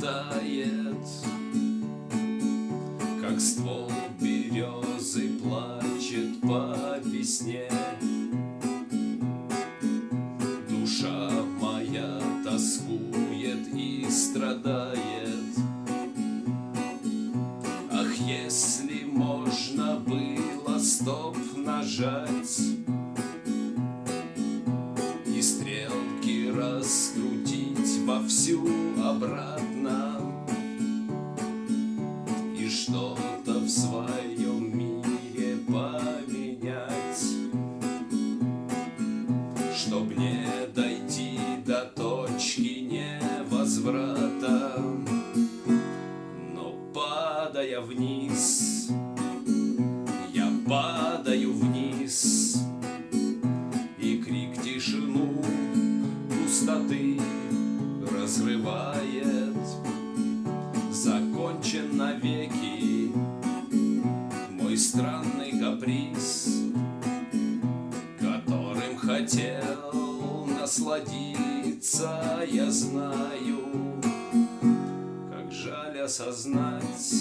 тает, Как ствол березы плачет по весне. Душа моя тоскует и страдает. Ах, если можно было стоп нажать И стрелки раскрутить вовсю обратно. И что-то в своем мире поменять. Чтоб не дойти до точки невозврата. Но падая вниз Я падаю разрывает Закончен навеки Мой странный каприз Которым хотел насладиться. Я знаю, как жаль осознать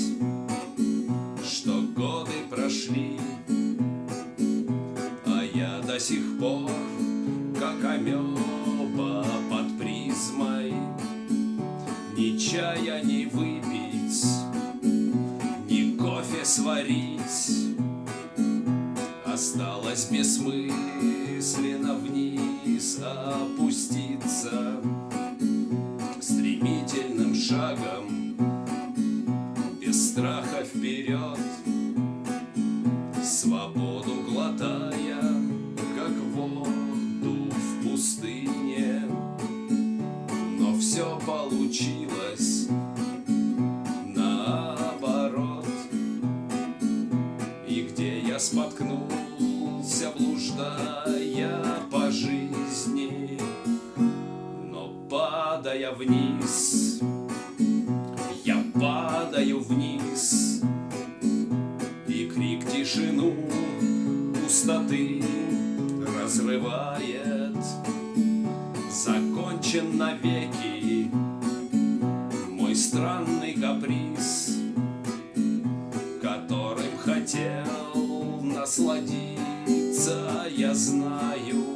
Что годы прошли А я до сих пор, как амеба под призмой чая не выпить, ни кофе сварить. Осталось бессмысленно вниз опуститься Стремительным шагом, без страха вперед получилось. Наоборот. И где я споткнулся, блуждая по жизни Но падая вниз, я падаю вниз И крик тишину пустоты разрывает. Закончен навеки каприз Которым хотел насладиться, я знаю